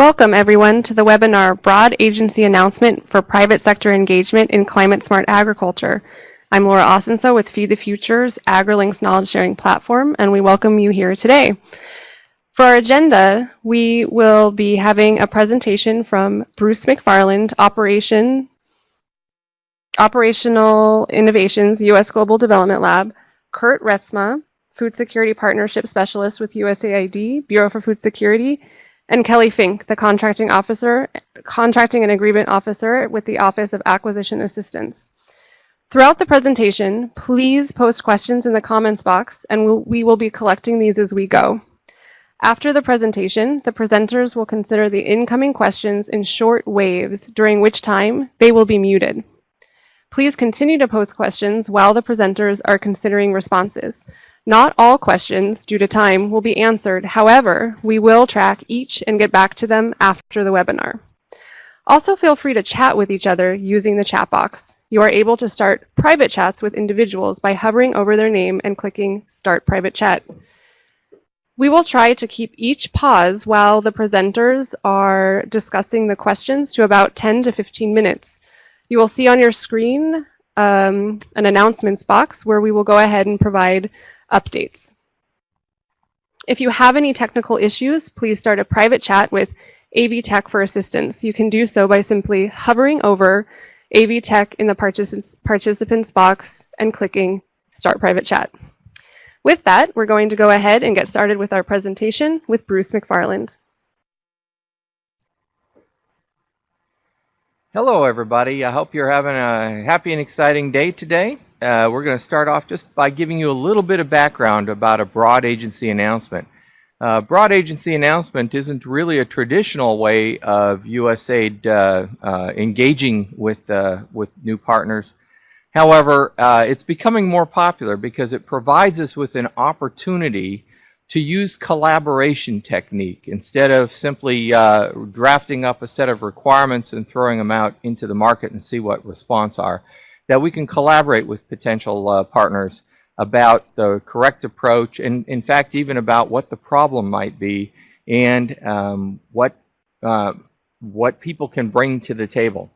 Welcome, everyone, to the webinar Broad Agency Announcement for Private Sector Engagement in Climate Smart Agriculture. I'm Laura Osenso with Feed the Future's AgriLinks knowledge sharing platform, and we welcome you here today. For our agenda, we will be having a presentation from Bruce McFarland, Operation, Operational Innovations, U.S. Global Development Lab, Kurt Resma, Food Security Partnership Specialist with USAID, Bureau for Food Security, and Kelly Fink, the Contracting Officer, Contracting and Agreement Officer with the Office of Acquisition Assistance. Throughout the presentation, please post questions in the comments box and we'll, we will be collecting these as we go. After the presentation, the presenters will consider the incoming questions in short waves, during which time they will be muted. Please continue to post questions while the presenters are considering responses. Not all questions, due to time, will be answered. However, we will track each and get back to them after the webinar. Also feel free to chat with each other using the chat box. You are able to start private chats with individuals by hovering over their name and clicking Start Private Chat. We will try to keep each pause while the presenters are discussing the questions to about 10 to 15 minutes. You will see on your screen um, an announcements box where we will go ahead and provide updates. If you have any technical issues, please start a private chat with AV Tech for assistance. You can do so by simply hovering over AV Tech in the participants, participants box and clicking Start Private Chat. With that, we're going to go ahead and get started with our presentation with Bruce McFarland. Hello, everybody. I hope you're having a happy and exciting day today uh, we're going to start off just by giving you a little bit of background about a broad agency announcement. Uh, broad agency announcement isn't really a traditional way of USAID uh, uh, engaging with, uh, with new partners. However, uh, it's becoming more popular because it provides us with an opportunity to use collaboration technique instead of simply drafting up a set of requirements and throwing them out into the market and see what response are that we can collaborate with potential uh, partners about the correct approach and in fact even about what the problem might be and um, what uh, what people can bring to the table.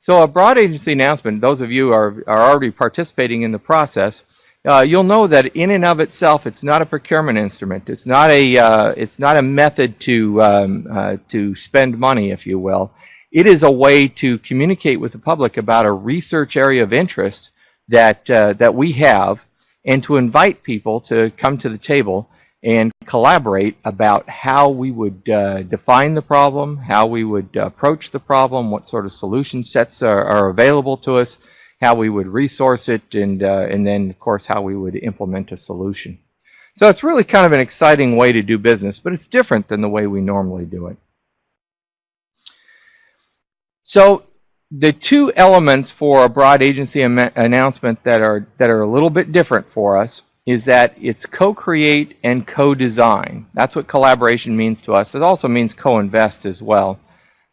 So a broad agency announcement, those of you are, are already participating in the process, uh, you'll know that in and of itself it's not a procurement instrument. It's not a uh, it's not a method to um, uh, to spend money, if you will. It is a way to communicate with the public about a research area of interest that, uh, that we have and to invite people to come to the table and collaborate about how we would uh, define the problem, how we would approach the problem, what sort of solution sets are, are available to us, how we would resource it, and, uh, and then, of course, how we would implement a solution. So it's really kind of an exciting way to do business, but it's different than the way we normally do it. So the two elements for a broad agency announcement that are that are a little bit different for us is that it's co-create and co-design. That's what collaboration means to us. It also means co-invest as well.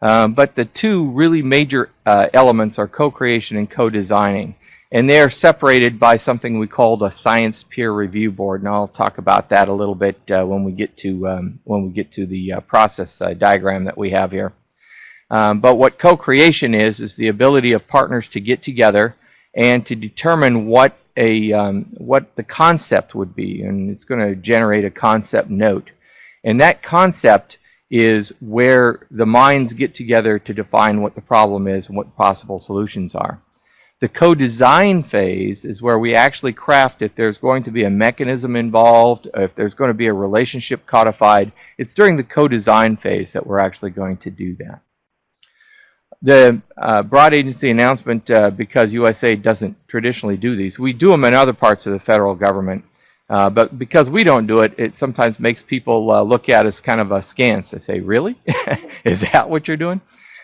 Um, but the two really major uh, elements are co-creation and co-designing. And they are separated by something we call a science peer review board, and I'll talk about that a little bit uh, when we get to um, when we get to the uh, process uh, diagram that we have here. Um, but what co-creation is, is the ability of partners to get together and to determine what a um, what the concept would be, and it's going to generate a concept note. And that concept is where the minds get together to define what the problem is and what possible solutions are. The co-design phase is where we actually craft if there's going to be a mechanism involved, if there's going to be a relationship codified. It's during the co-design phase that we're actually going to do that. The uh, broad agency announcement, uh, because USA doesn't traditionally do these, we do them in other parts of the federal government. Uh, but because we don't do it, it sometimes makes people uh, look at us kind of askance. They say, really? Is that what you're doing?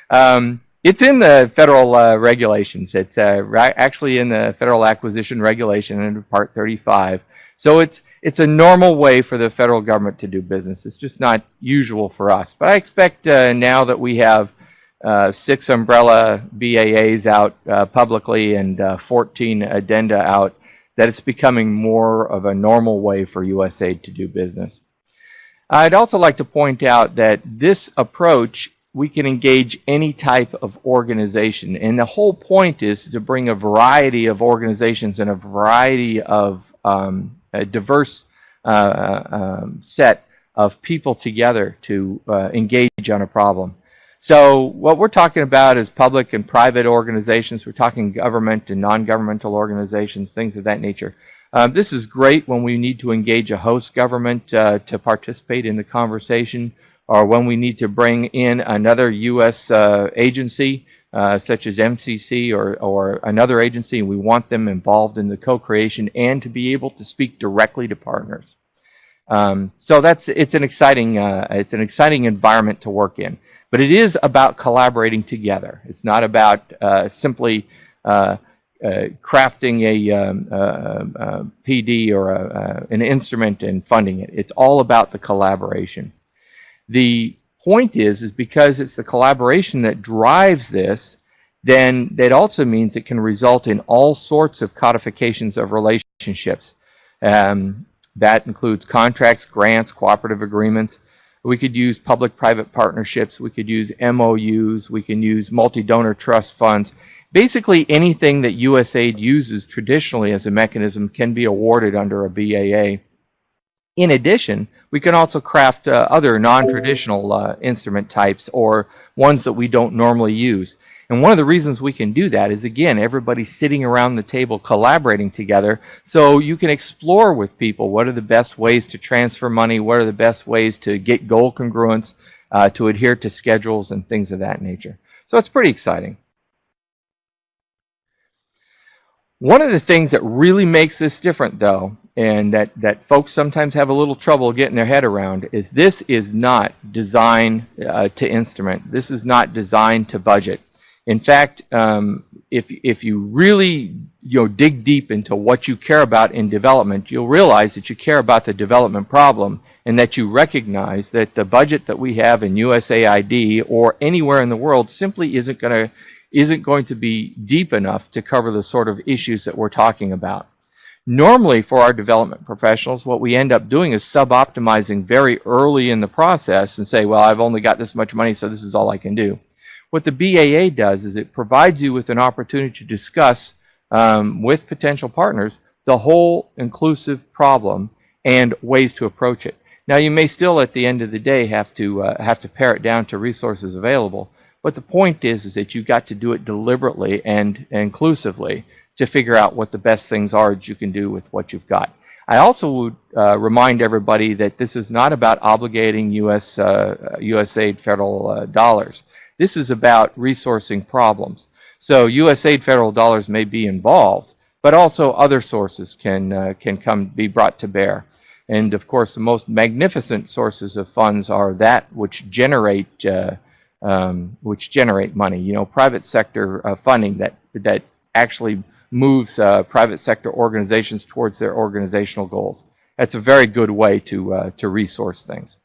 Um, it's in the federal uh, regulations. It's uh, actually in the Federal Acquisition Regulation under Part 35. So it's it's a normal way for the federal government to do business. It's just not usual for us. But I expect now that we have uh, six umbrella BAAs out uh, publicly and uh, 14 addenda out, that it's becoming more of a normal way for USAID to do business. I'd also like to point out that this approach, we can engage any type of organization. And the whole point is to bring a variety of organizations and a variety of um, a diverse uh, um, set of people together to uh, engage on a problem. So what we're talking about is public and private organizations. We're talking government and non-governmental organizations, things of that nature. Um, this is great when we need to engage a host government uh, to participate in the conversation or when we need to bring in another U.S. Uh, agency uh, such as MCC or, or another agency and we want them involved in the co-creation and to be able to speak directly to partners. Um, so that's it's an exciting uh, it's an exciting environment to work in. But it is about collaborating together. It's not about uh, simply uh, uh, crafting a, um, uh, uh, PD or a, an instrument and funding it. It's all about the collaboration. The point is, is because it's the collaboration that drives this, then that also means it can result in all sorts of codifications of relationships. Um, that includes contracts, grants, cooperative agreements, we could use public-private partnerships. We could use MOUs. We can use multi-donor trust funds. Basically, anything that USAID uses traditionally as a mechanism can be awarded under a BAA. In addition, we can also craft uh, other non-traditional uh, instrument types or ones that we don't normally use. And one of the reasons we can do that is, again, everybody's sitting around the table collaborating together. So you can explore with people what are the best ways to transfer money, what are the best ways to get goal congruence, uh, to adhere to schedules and things of that nature. So it's pretty exciting. One of the things that really makes this different, though, and that, that folks sometimes have a little trouble getting their head around, is this is not designed uh, to instrument. This is not designed to budget. In fact, um, if, if you really you know, dig deep into what you care about in development, you'll realize that you care about the development problem and that you recognize that the budget that we have in USAID or anywhere in the world simply isn't going to isn't going to be deep enough to cover the sort of issues that we're talking about. Normally for our development professionals, what we end up doing is sub-optimizing very early in the process and say, well, I've only got this much money, so this is all I can do. What the BAA does is it provides you with an opportunity to discuss um, with potential partners the whole inclusive problem and ways to approach it. Now you may still at the end of the day have to uh, have to pare it down to resources available, but the point is is that you've got to do it deliberately and inclusively to figure out what the best things are that you can do with what you've got. I also would uh, remind everybody that this is not about obligating US uh, USAID federal uh, dollars. This is about resourcing problems. So USAID federal dollars may be involved, but also other sources can, uh, can come be brought to bear. And of course, the most magnificent sources of funds are that which generate uh, um, which generate money. You know, private sector uh, funding that that actually moves uh, private sector organizations towards their organizational goals. That's a very good way to uh, to resource things.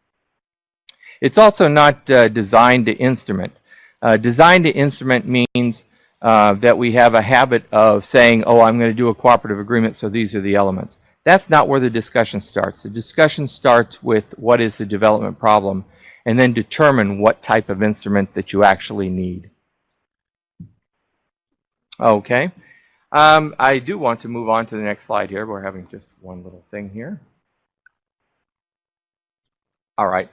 It's also not uh, designed to instrument. Uh, designed to instrument means uh, that we have a habit of saying, oh, I'm going to do a cooperative agreement, so these are the elements. That's not where the discussion starts. The discussion starts with what is the development problem and then determine what type of instrument that you actually need. Okay. Um, I do want to move on to the next slide here. We're having just one little thing here. All right.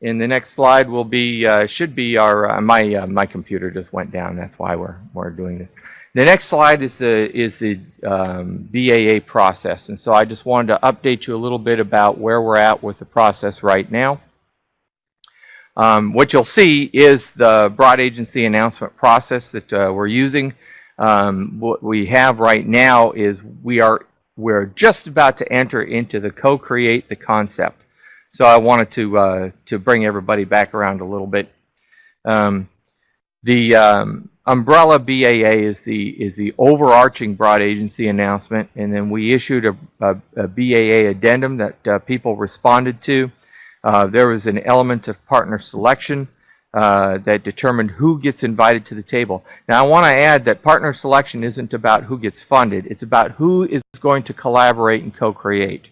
In the next slide will be uh, should be our uh, my uh, my computer just went down. That's why we're we're doing this. The next slide is the is the um, BAA process, and so I just wanted to update you a little bit about where we're at with the process right now. Um, what you'll see is the broad agency announcement process that uh, we're using. Um, what we have right now is we are we're just about to enter into the co-create the concept. So I wanted to uh, to bring everybody back around a little bit. Um, the um, umbrella BAA is the is the overarching broad agency announcement, and then we issued a, a, a BAA addendum that uh, people responded to. Uh, there was an element of partner selection uh, that determined who gets invited to the table. Now I want to add that partner selection isn't about who gets funded; it's about who is going to collaborate and co-create.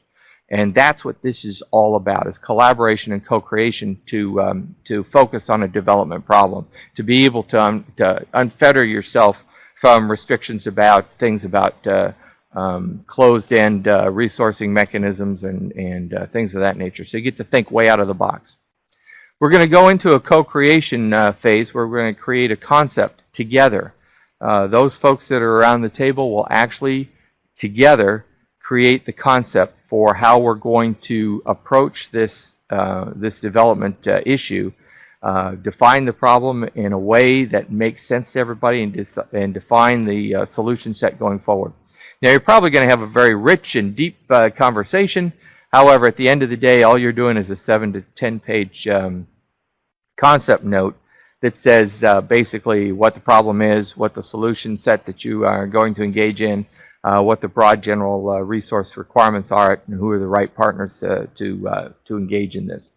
And that's what this is all about, is collaboration and co-creation to, um, to focus on a development problem, to be able to, um, to unfetter yourself from restrictions about things about uh, um, closed-end uh, resourcing mechanisms and, and uh, things of that nature. So you get to think way out of the box. We're going to go into a co-creation uh, phase where we're going to create a concept together. Uh, those folks that are around the table will actually together create the concept for how we're going to approach this uh, this development uh, issue, uh, define the problem in a way that makes sense to everybody, and, and define the uh, solution set going forward. Now you're probably going to have a very rich and deep uh, conversation. However, at the end of the day, all you're doing is a seven to ten page um, concept note that says uh, basically what the problem is, what the solution set that you are going to engage in, uh, what the broad general uh, resource requirements are, and who are the right partners to to, uh, to engage in this.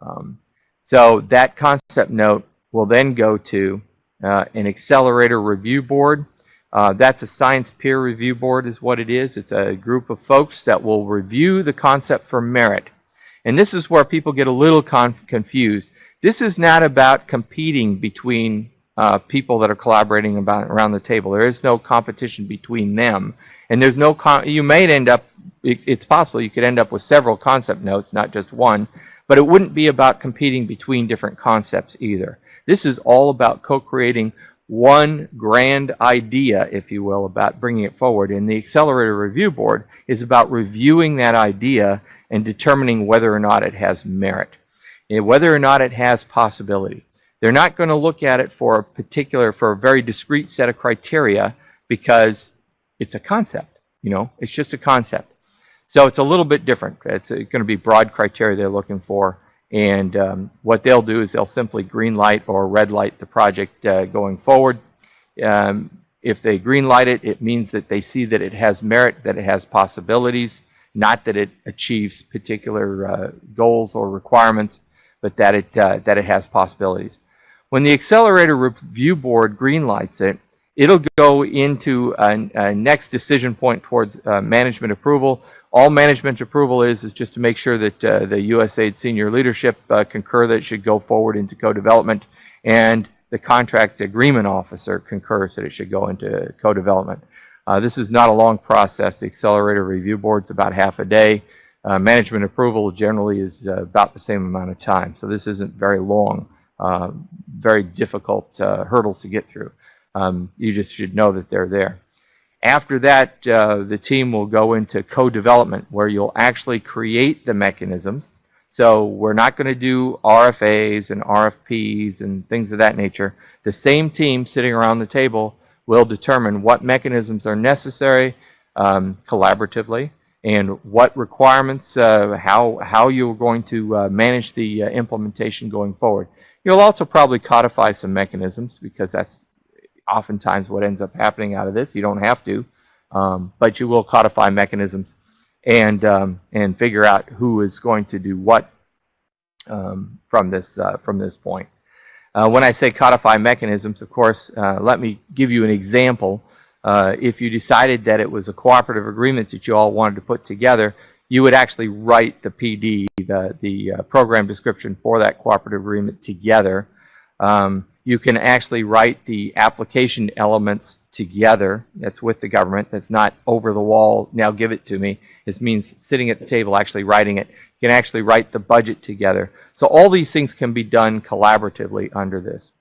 Um, so that concept note will then go to uh, an accelerator review board. Uh, that's a science peer review board is what it is. It's a group of folks that will review the concept for merit. And this is where people get a little confused. This is not about competing between uh, people that are collaborating about around the table. There is no competition between them, and there's no. you may end up. It, it's possible you could end up with several concept notes, not just one. But it wouldn't be about competing between different concepts either. This is all about co-creating one grand idea, if you will, about bringing it forward. And the Accelerator Review Board is about reviewing that idea and determining whether or not it has merit, whether or not it has possibility. They're not going to look at it for a particular, for a very discrete set of criteria because it's a concept. You know, it's just a concept. So it's a little bit different. It's going to be broad criteria they're looking for. And um, what they'll do is they'll simply green light or red light the project uh, going forward. Um, if they green light it, it means that they see that it has merit, that it has possibilities, not that it achieves particular uh, goals or requirements, but that it, uh, that it has possibilities. When the Accelerator Review Board greenlights it, it'll go into a, a next decision point towards uh, management approval. All management approval is is just to make sure that uh, the USAID senior leadership uh, concur that it should go forward into co-development, and the contract agreement officer concurs that it should go into co-development. Uh, this is not a long process. The Accelerator Review Board's about half a day. Uh, management approval generally is uh, about the same amount of time, so this isn't very long. Uh, very difficult uh, hurdles to get through. Um, you just should know that they're there. After that, uh, the team will go into co-development where you'll actually create the mechanisms. So we're not going to do RFAs and RFPs and things of that nature. The same team sitting around the table will determine what mechanisms are necessary um, collaboratively and what requirements, uh, how, how you're going to uh, manage the uh, implementation going forward. You'll also probably codify some mechanisms because that's oftentimes what ends up happening out of this. You don't have to, um, but you will codify mechanisms and um, and figure out who is going to do what um, from this uh, from this point. Uh, when I say codify mechanisms, of course, uh, let me give you an example. Uh, if you decided that it was a cooperative agreement that you all wanted to put together, you would actually write the PD, the, the uh, program description for that cooperative agreement together. Um, you can actually write the application elements together. That's with the government. That's not over the wall, now give it to me. This means sitting at the table, actually writing it. You can actually write the budget together. So all these things can be done collaboratively under this.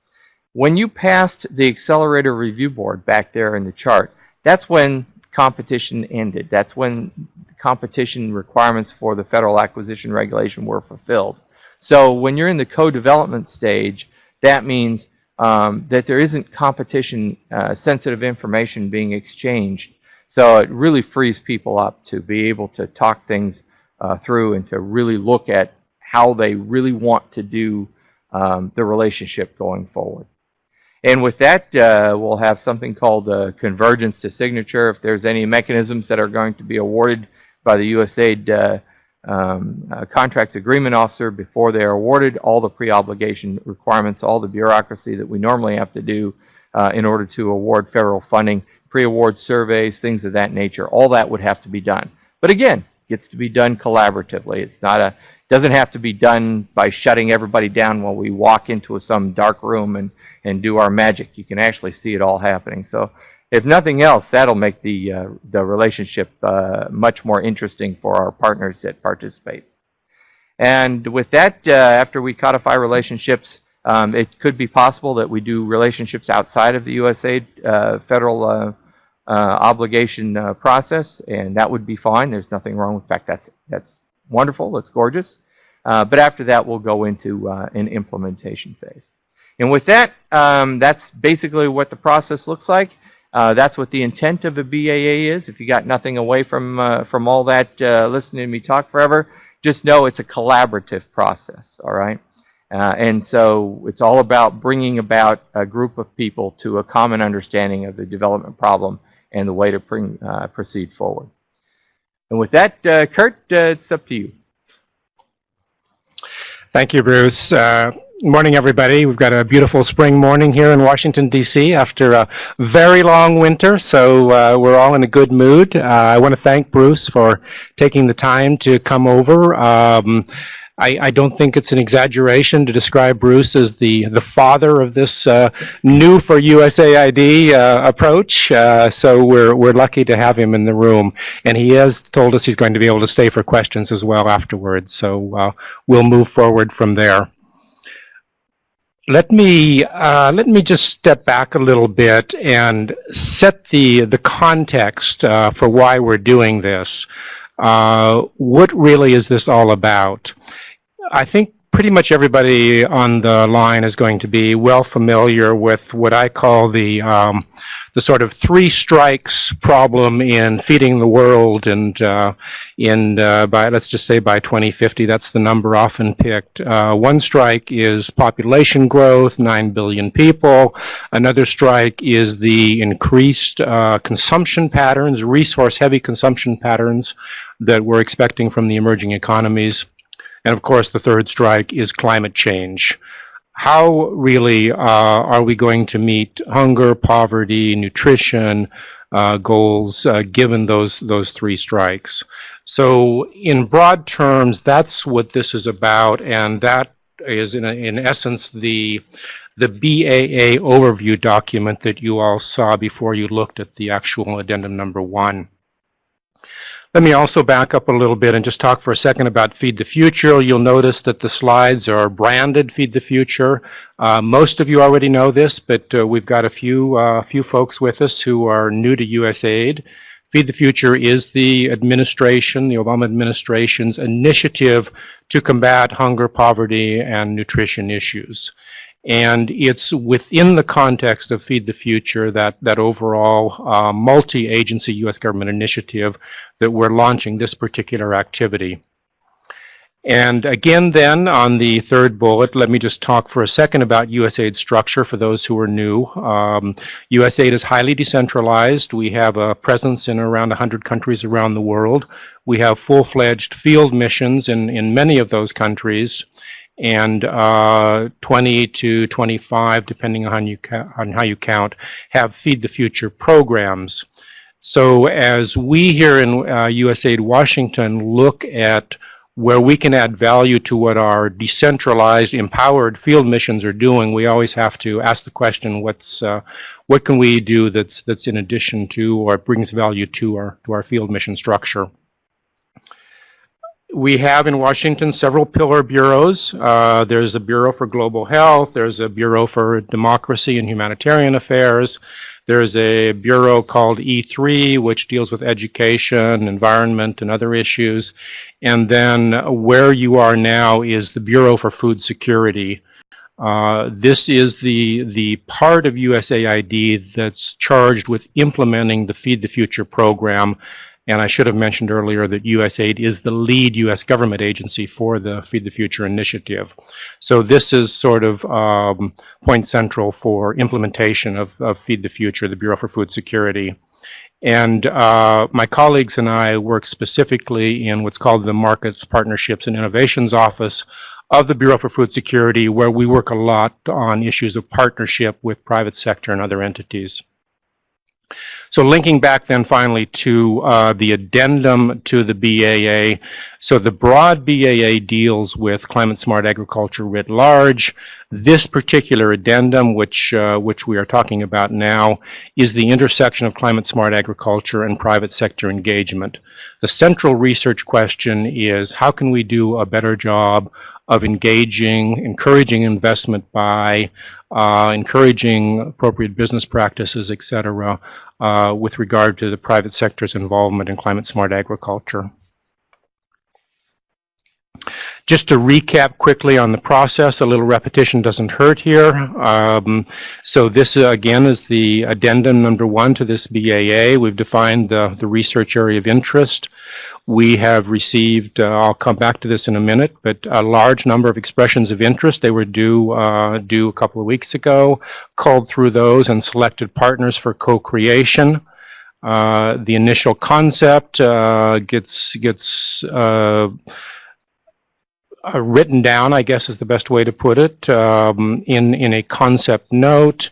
When you passed the Accelerator Review Board back there in the chart, that's when competition ended. That's when competition requirements for the federal acquisition regulation were fulfilled. So when you're in the co-development stage, that means um, that there isn't competition uh, sensitive information being exchanged. So it really frees people up to be able to talk things uh, through and to really look at how they really want to do um, the relationship going forward. And with that, uh, we'll have something called convergence to signature. If there's any mechanisms that are going to be awarded by the USAID uh, um, uh, contracts agreement officer before they are awarded, all the pre-obligation requirements, all the bureaucracy that we normally have to do uh, in order to award federal funding, pre-award surveys, things of that nature, all that would have to be done. But again, gets to be done collaboratively. It's not a doesn't have to be done by shutting everybody down while we walk into some dark room and and do our magic. You can actually see it all happening. So if nothing else, that'll make the uh, the relationship uh, much more interesting for our partners that participate. And with that, uh, after we codify relationships, um, it could be possible that we do relationships outside of the USAID uh, federal uh, uh, obligation process, and that would be fine. There's nothing wrong. In fact, that's that's wonderful. That's gorgeous. But after that, we'll go into an implementation phase. And with that, um, that's basically what the process looks like. That's what the intent of a BAA is. If you got nothing away from from all that listening to me talk forever, just know it's a collaborative process. All right. Uh, and so it's all about bringing about a group of people to a common understanding of the development problem and the way to bring, uh, proceed forward. And with that, uh, Kurt, uh, it's up to you. Thank you, Bruce. Morning, everybody. We've got a beautiful spring morning here in Washington, D.C. after a very long winter, so uh, we're all in a good mood. Uh, I want to thank Bruce for taking the time to come over. Um, I, I, don't think it's an exaggeration to describe Bruce as the, the father of this uh, new for USAID uh, approach. Uh, so we're, we're lucky to have him in the room. And he has told us he's going to be able to stay for questions as well afterwards. So uh, we'll move forward from there. Let me uh, let me just step back a little bit and set the the context uh, for why we're doing this. what really is this all about? I think pretty much everybody on the line is going to be well familiar with what I call the um, the sort of three strikes problem in feeding the world, and uh, in uh, by let's just say by 2050, that's the number often picked. Uh, one strike is population growth, nine billion people. Another strike is the increased uh, consumption patterns, resource-heavy consumption patterns that we're expecting from the emerging economies. And of course, the third strike is climate change. How really uh, are we going to meet hunger, poverty, nutrition uh, goals uh, given those, those three strikes? So in broad terms, that's what this is about, and that is in, a, in essence the, the BAA overview document that you all saw before you looked at the actual addendum number one. Let me also back up a little bit and just talk for a second about Feed the Future. You'll notice that the slides are branded Feed the Future. Uh, most of you already know this, but uh, we've got a few, uh, few folks with us who are new to USAID. Feed the Future is the administration, the Obama administration's initiative to combat hunger, poverty, and nutrition issues. And it's within the context of Feed the Future, that, that overall uh, multi-agency U.S. government initiative, that we're launching this particular activity. And again then, on the third bullet, let me just talk for a second about USAID structure for those who are new. Um, USAID is highly decentralized. We have a presence in around 100 countries around the world. We have full-fledged field missions in, in many of those countries and uh, 20 to 25, depending on, you on how you count, have Feed the Future programs. So as we here in uh, USAID Washington look at where we can add value to what our decentralized, empowered field missions are doing, we always have to ask the question, what's uh, what can we do that's that's in addition to or brings value to our to our field mission structure? We have in Washington several pillar bureaus. Uh, there's a Bureau for Global Health, there's a Bureau for Democracy and Humanitarian Affairs, there's a bureau called E3, which deals with education, environment, and other issues. And then where you are now is the Bureau for Food Security. Uh, this is the, the part of USAID that's charged with implementing the Feed the Future program and I should have mentioned earlier that USAID is the lead U.S. government agency for the Feed the Future initiative. So this is sort of um, point central for implementation of, of, Feed the Future, the Bureau for Food Security. And uh, my colleagues and I work specifically in what's called the Markets, Partnerships, and Innovations Office of the Bureau for Food Security, where we work a lot on issues of partnership with private sector and other entities. So linking back then finally to uh, the addendum to the BAA. So the broad BAA deals with climate smart agriculture writ large. This particular addendum, which uh, which we are talking about now, is the intersection of climate smart agriculture and private sector engagement. The central research question is how can we do a better job of engaging, encouraging investment by, uh, encouraging appropriate business practices, et cetera, uh, with regard to the private sector's involvement in climate smart agriculture. Just to recap quickly on the process, a little repetition doesn't hurt here. Um, so this uh, again is the addendum number one to this BAA. We've defined the, the research area of interest. We have received, uh, I'll come back to this in a minute, but a large number of expressions of interest. They were due, uh, due a couple of weeks ago, culled through those and selected partners for co-creation. Uh, the initial concept uh, gets, gets uh, uh, written down, I guess is the best way to put it, um, in, in a concept note.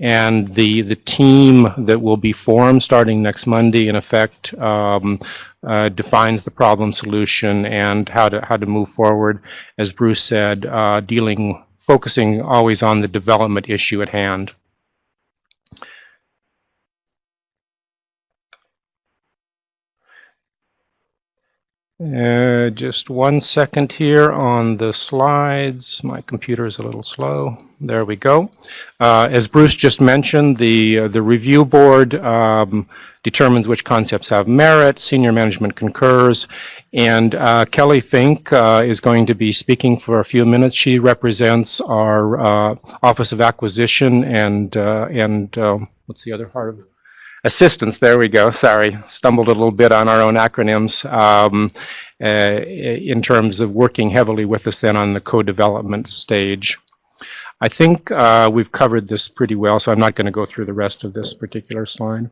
And the, the team that will be formed starting next Monday, in effect, um, uh, defines the problem solution and how to, how to move forward, as Bruce said, uh, dealing, focusing always on the development issue at hand. Uh, just one second here on the slides. My computer is a little slow. There we go. Uh, as Bruce just mentioned, the uh, the review board um, determines which concepts have merit. Senior management concurs, and uh, Kelly Fink uh, is going to be speaking for a few minutes. She represents our Office of Acquisition and and um, what's the other part of it? Assistance, there we go, sorry, stumbled a little bit on our own acronyms, um, uh, in terms of working heavily with us then on the co-development stage. I think uh, we've covered this pretty well, so I'm not going to go through the rest of this particular slide.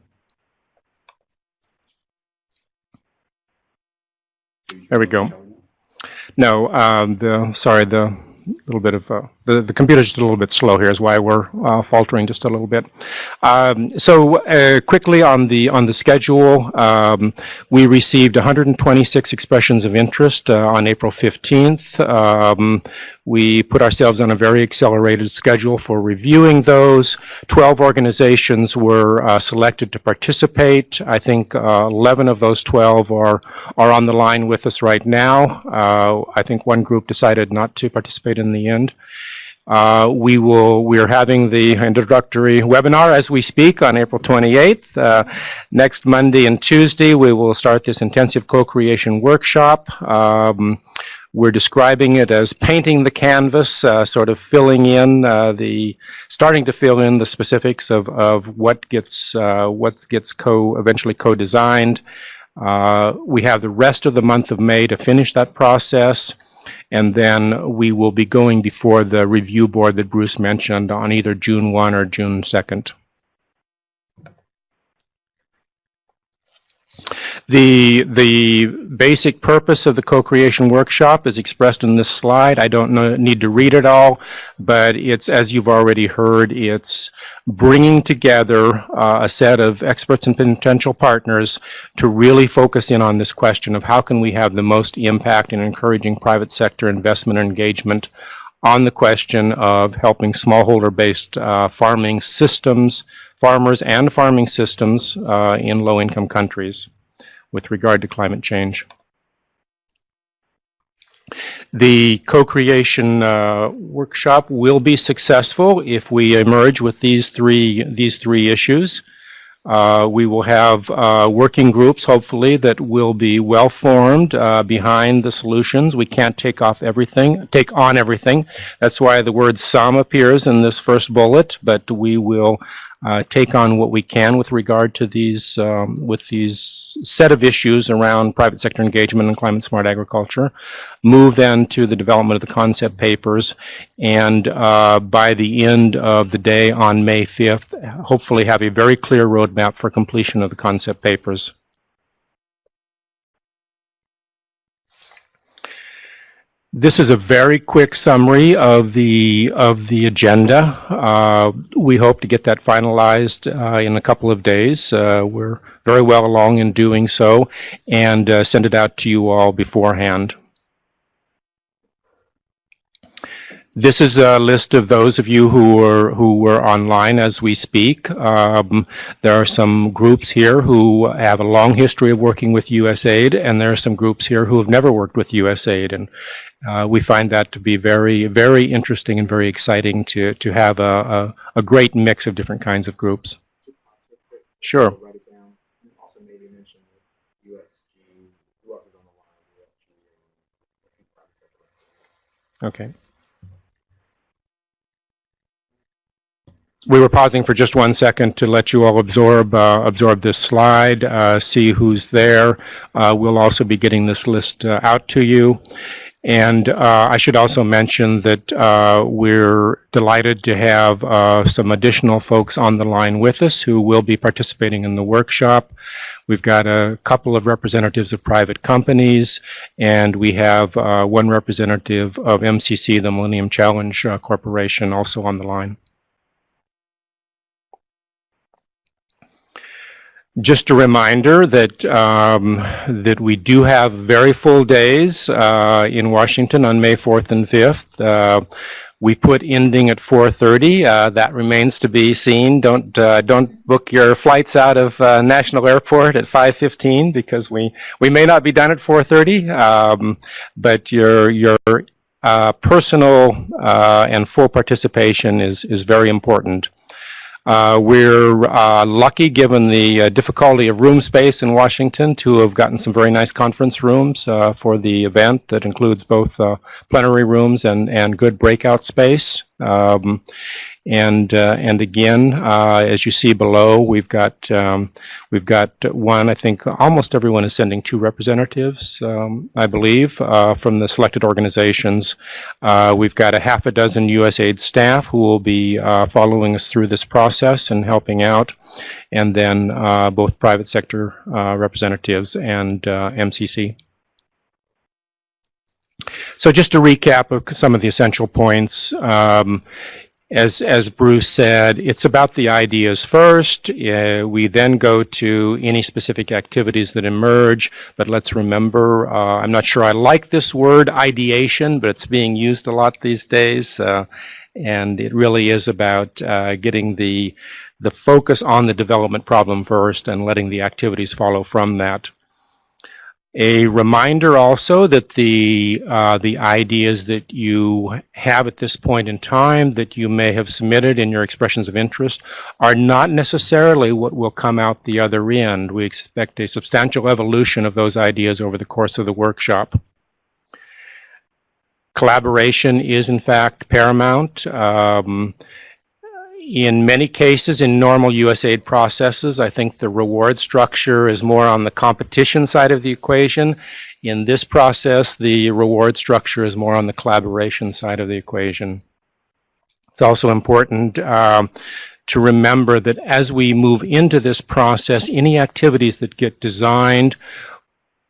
There we go. No, um, the sorry, the little bit of uh, the the computer's just a little bit slow here is why we're uh, faltering just a little bit. Um, so uh, quickly on the on the schedule, um, we received 126 expressions of interest uh, on April 15th. Um, we put ourselves on a very accelerated schedule for reviewing those. 12 organizations were uh, selected to participate. I think uh, 11 of those 12 are are on the line with us right now. I think one group decided not to participate in the end. Uh, we will we are having the introductory webinar as we speak on April 28th. Uh, next Monday and Tuesday we will start this intensive co-creation workshop. Um, we're describing it as painting the canvas, uh, sort of filling in uh, the, starting to fill in the specifics of, of what gets uh, what gets co eventually co-designed. Uh, we have the rest of the month of May to finish that process and then we will be going before the review board that Bruce mentioned on either June 1 or June 2nd. The, the basic purpose of the co-creation workshop is expressed in this slide. I don't know, need to read it all, but it's, as you've already heard, it's bringing together uh, a set of experts and potential partners to really focus in on this question of how can we have the most impact in encouraging private sector investment and engagement on the question of helping smallholder-based uh, farming systems, farmers and farming systems uh, in low-income countries with regard to climate change. The co-creation uh, workshop will be successful if we emerge with these three these three issues. Uh, we will have uh, working groups, hopefully, that will be well formed uh, behind the solutions. We can't take off everything, take on everything. That's why the word some appears in this first bullet, but we will uh, take on what we can with regard to these um, with these set of issues around private sector engagement and climate smart agriculture. Move then to the development of the concept papers, and uh, by the end of the day on May 5th, hopefully have a very clear roadmap for completion of the concept papers. This is a very quick summary of the of the agenda. Uh, we hope to get that finalized uh, in a couple of days. Uh, we're very well along in doing so, and uh, send it out to you all beforehand. This is a list of those of you who are who were online as we speak. Um, there are some groups here who have a long history of working with USAID, and there are some groups here who have never worked with USAID. And uh, we find that to be very, very interesting and very exciting to to have a, a, a great mix of different kinds of groups. Sure. Write it down. And also maybe mention USG, who else is on the line? USG and I think private sector. Okay. We were pausing for just one second to let you all absorb uh, absorb this slide, uh, see who's there. Uh, we'll also be getting this list uh, out to you. And uh, I should also mention that uh, we're delighted to have some additional folks on the line with us who will be participating in the workshop. We've got a couple of representatives of private companies, and we have one representative of MCC, the Millennium Challenge Corporation, also on the line. Just a reminder that um, that we do have very full days uh, in Washington on May 4th and 5th. Uh, we put ending at 4:30. Uh, that remains to be seen. Don't uh, don't book your flights out of uh, National Airport at 5:15 because we we may not be done at 4:30. Um, but your your uh, personal and full participation is is very important. Uh, we're uh, lucky, given the uh, difficulty of room space in Washington, to have gotten some very nice conference rooms uh, for the event that includes both uh, plenary rooms and, and good breakout space. Um, and uh, and again, uh, as you see below, we've got um, we've got one. I think almost everyone is sending two representatives, um, I believe, uh, from the selected organizations. We've got a half a dozen USAID staff who will be following us through this process and helping out, and then both private sector representatives and MCC. So just a recap of some of the essential points. Um, as as Bruce said, it's about the ideas first. Uh, we then go to any specific activities that emerge. But let's remember, uh, I'm not sure I like this word ideation, but it's being used a lot these days, uh, and it really is about uh, getting the the focus on the development problem first and letting the activities follow from that. A reminder also that the uh, the ideas that you have at this point in time that you may have submitted in your expressions of interest are not necessarily what will come out the other end. We expect a substantial evolution of those ideas over the course of the workshop. Collaboration is in fact paramount. Um, in many cases, in normal USAID processes, I think the reward structure is more on the competition side of the equation. In this process, the reward structure is more on the collaboration side of the equation. It's also important um, to remember that as we move into this process, any activities that get designed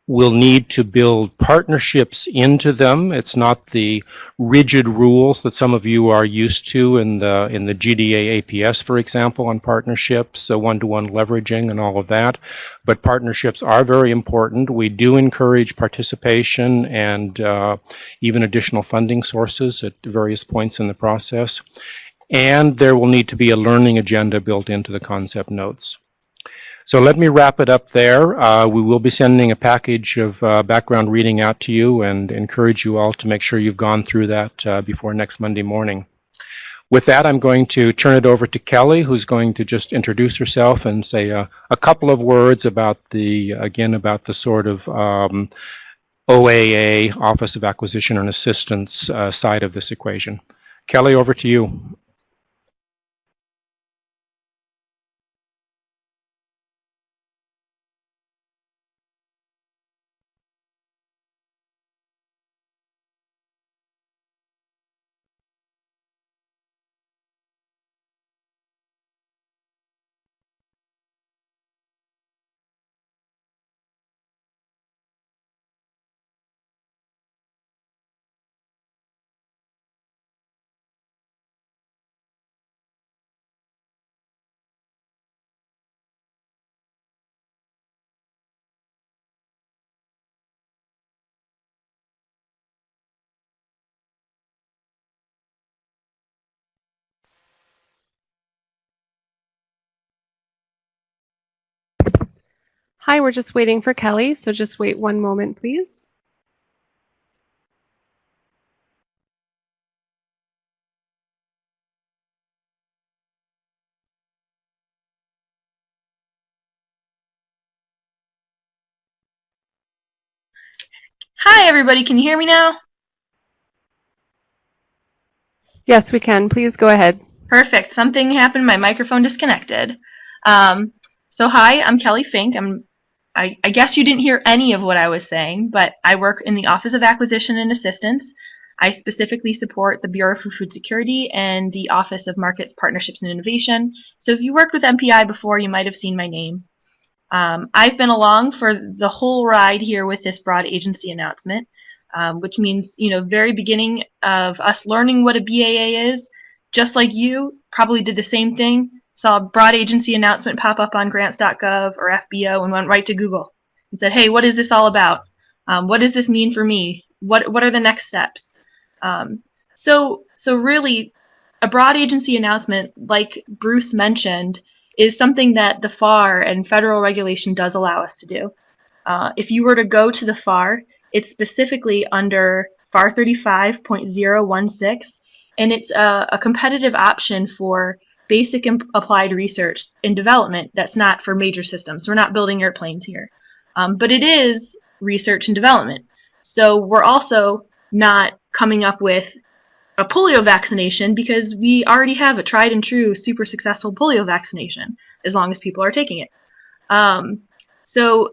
will need to build partnerships into them. It's not the rigid rules that some of you are used to in the in the GDA APS, for example, on partnerships, so one-to-one leveraging and all of that. But partnerships are very important. We do encourage participation and uh, even additional funding sources at various points in the process. And there will need to be a learning agenda built into the concept notes. So let me wrap it up there. Uh, we will be sending a package of uh, background reading out to you and encourage you all to make sure you've gone through that uh, before next Monday morning. With that, I'm going to turn it over to Kelly, who's going to just introduce herself and say a couple of words about the, again, about the sort of um, OAA, Office of Acquisition and Assistance uh, side of this equation. Kelly, over to you. Hi, we're just waiting for Kelly, so just wait one moment, please. Hi, everybody. Can you hear me now? Yes, we can. Please go ahead. Perfect. Something happened. My microphone disconnected. Um, so hi, I'm Kelly Fink. I'm. I, I guess you didn't hear any of what I was saying, but I work in the Office of Acquisition and Assistance. I specifically support the Bureau for Food Security and the Office of Markets, Partnerships, and Innovation. So if you worked with MPI before, you might have seen my name. Um, I've been along for the whole ride here with this broad agency announcement, um, which means, you know, very beginning of us learning what a BAA is, just like you probably did the same thing, saw a broad agency announcement pop up on grants.gov or FBO and went right to Google and said, hey, what is this all about? Um, what does this mean for me? What, what are the next steps? Um, so, so really, a broad agency announcement, like Bruce mentioned, is something that the FAR and federal regulation does allow us to do. Uh, if you were to go to the FAR, it's specifically under FAR 35.016, and it's a, a competitive option for basic and applied research and development that's not for major systems. We're not building airplanes here. Um, but it is research and development. So we're also not coming up with a polio vaccination because we already have a tried and true super successful polio vaccination as long as people are taking it. Um, so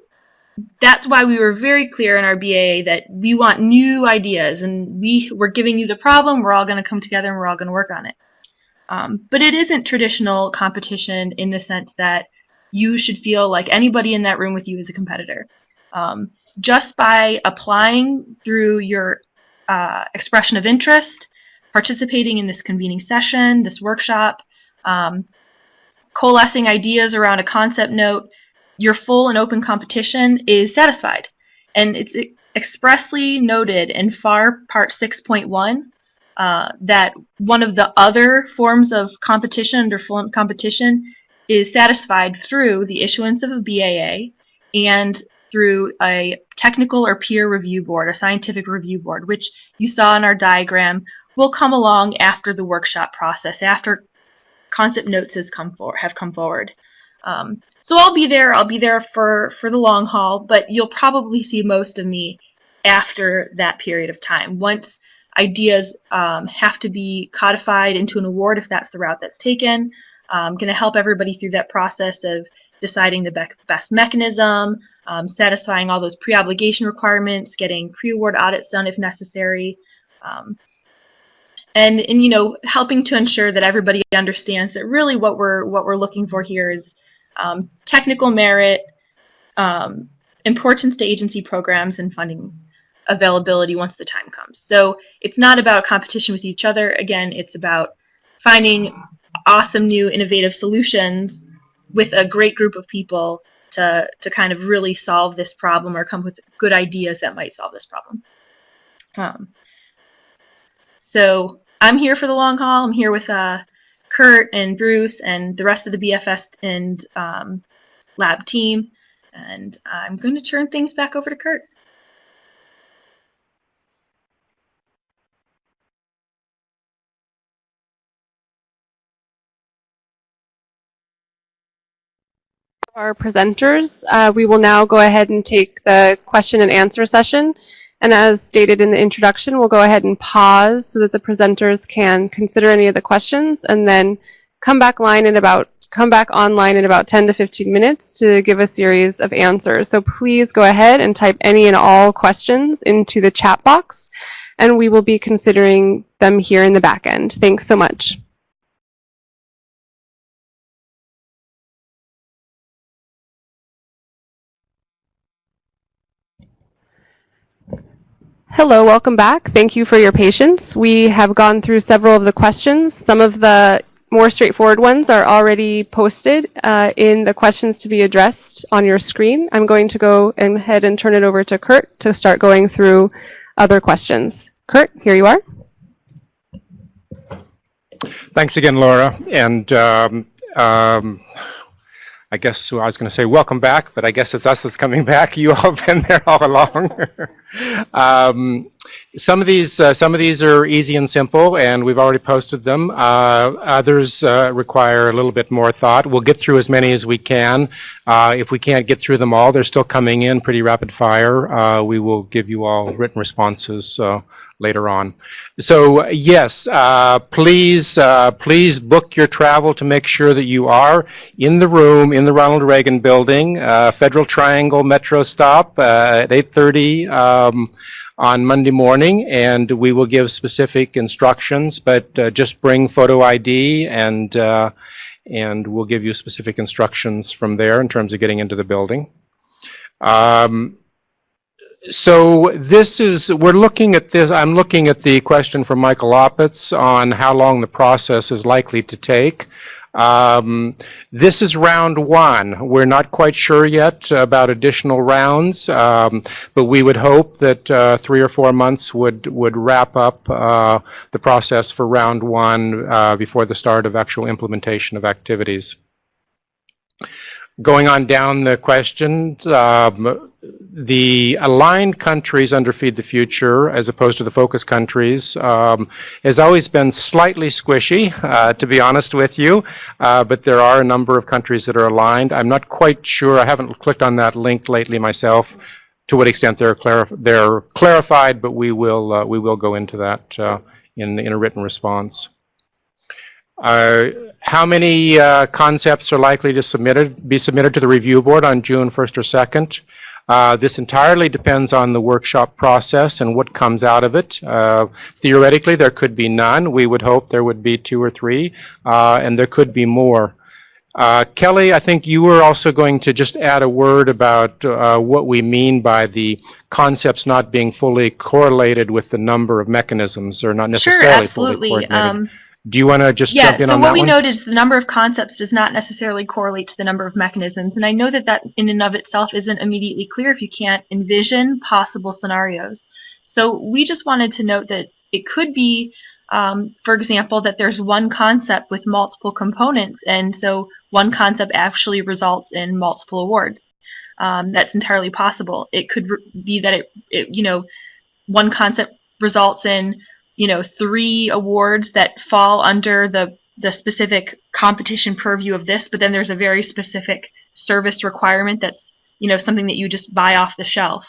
that's why we were very clear in our BAA that we want new ideas and we, we're giving you the problem, we're all going to come together and we're all going to work on it. Um, but it isn't traditional competition in the sense that you should feel like anybody in that room with you is a competitor. Um, just by applying through your uh, expression of interest, participating in this convening session, this workshop, um, coalescing ideas around a concept note, your full and open competition is satisfied. And it's expressly noted in FAR Part 6.1 uh, that one of the other forms of competition under full competition is satisfied through the issuance of a BAA and through a technical or peer review board, a scientific review board, which you saw in our diagram will come along after the workshop process, after concept notes has come for, have come forward. Um, so I'll be there. I'll be there for, for the long haul, but you'll probably see most of me after that period of time. Once ideas um, have to be codified into an award if that's the route that's taken. I'm going to help everybody through that process of deciding the best mechanism, um, satisfying all those pre-obligation requirements, getting pre-award audits done if necessary, um, and, and you know helping to ensure that everybody understands that really what we're what we're looking for here is um, technical merit, um, importance to agency programs, and funding availability once the time comes. So it's not about competition with each other. Again, it's about finding awesome new innovative solutions with a great group of people to, to kind of really solve this problem or come with good ideas that might solve this problem. Um, so I'm here for the long haul. I'm here with uh, Kurt and Bruce and the rest of the BFS and um, lab team. And I'm going to turn things back over to Kurt. Our presenters. Uh, we will now go ahead and take the question and answer session. And as stated in the introduction, we'll go ahead and pause so that the presenters can consider any of the questions and then come back line in about come back online in about 10 to 15 minutes to give a series of answers. So please go ahead and type any and all questions into the chat box and we will be considering them here in the back end. Thanks so much. Hello, welcome back. Thank you for your patience. We have gone through several of the questions. Some of the more straightforward ones are already posted uh, in the questions to be addressed on your screen. I'm going to go ahead and turn it over to Kurt to start going through other questions. Kurt, here you are. Thanks again, Laura. And um, um, I guess I was going to say welcome back, but I guess it's us that's coming back. You all have been there all along. um, some of these, uh, some of these are easy and simple, and we've already posted them. Uh, others uh, require a little bit more thought. We'll get through as many as we can. Uh, if we can't get through them all, they're still coming in pretty rapid fire. Uh, we will give you all written responses uh, later on. So yes, please, please book your travel to make sure that you are in the room in the Ronald Reagan Building, Federal Triangle Metro stop at 8:30 um, on Monday morning, and we will give specific instructions. But uh, just bring photo ID, and uh, and we'll give you specific instructions from there in terms of getting into the building. Um, so this is, we're looking at this, I'm looking at the question from Michael Oppitz on how long the process is likely to take. Um, this is round one. We're not quite sure yet about additional rounds, um, but we would hope that uh, three or four months would, would wrap up uh, the process for round one uh, before the start of actual implementation of activities. Going on down the questions, um, the aligned countries under Feed the Future, as opposed to the focus countries, um, has always been slightly squishy, uh, to be honest with you. Uh, but there are a number of countries that are aligned. I'm not quite sure. I haven't clicked on that link lately myself. To what extent they're clarif they're clarified, but we will uh, we will go into that uh, in in a written response. Uh, how many uh, concepts are likely to submitted, be submitted to the review board on June 1st or 2nd? Uh, this entirely depends on the workshop process and what comes out of it. Uh, theoretically, there could be none. We would hope there would be two or three, uh, and there could be more. Uh, Kelly, I think you were also going to just add a word about uh, what we mean by the concepts not being fully correlated with the number of mechanisms, or not necessarily Sure, fully absolutely. coordinated. Um, Do you want to just yeah, jump in so on what we one? noted is the number of concepts does not necessarily correlate to the number of mechanisms. And I know that that in and of itself isn't immediately clear if you can't envision possible scenarios. So we just wanted to note that it could be, um, for example, that there's one concept with multiple components, and so one concept actually results in multiple awards. Um, that's entirely possible. It could be that it, it, you know, one concept results in you know three awards that fall under the the specific competition purview of this but then there's a very specific service requirement that's you know something that you just buy off the shelf.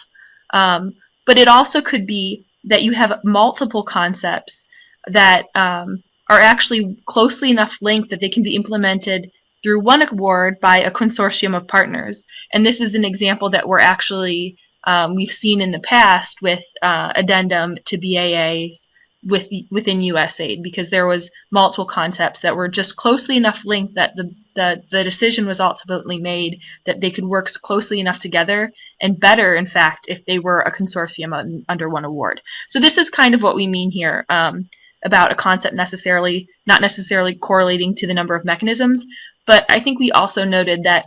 Um, but it also could be that you have multiple concepts that um, are actually closely enough linked that they can be implemented through one award by a consortium of partners. And this is an example that we're actually um, we've seen in the past with uh, addendum to BAAs with within USAID because there was multiple concepts that were just closely enough linked that the, the the decision was ultimately made that they could work closely enough together and better in fact if they were a consortium un, under one award. So this is kind of what we mean here um, about a concept necessarily not necessarily correlating to the number of mechanisms but I think we also noted that